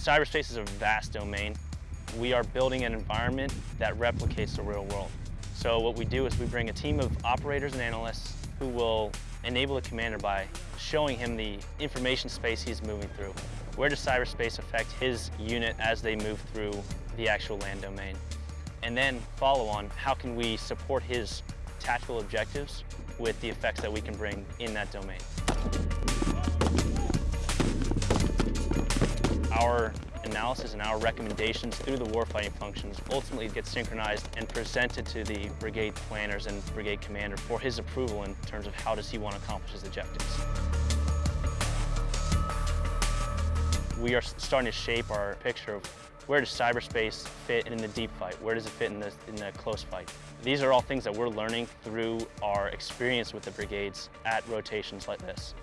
Cyberspace is a vast domain. We are building an environment that replicates the real world. So what we do is we bring a team of operators and analysts who will enable the commander by showing him the information space he's moving through. Where does cyberspace affect his unit as they move through the actual land domain? And then follow on, how can we support his tactical objectives with the effects that we can bring in that domain? Our analysis and our recommendations through the warfighting functions ultimately get synchronized and presented to the brigade planners and brigade commander for his approval in terms of how does he want to accomplish his objectives. We are starting to shape our picture of where does cyberspace fit in the deep fight? Where does it fit in the, in the close fight? These are all things that we're learning through our experience with the brigades at rotations like this.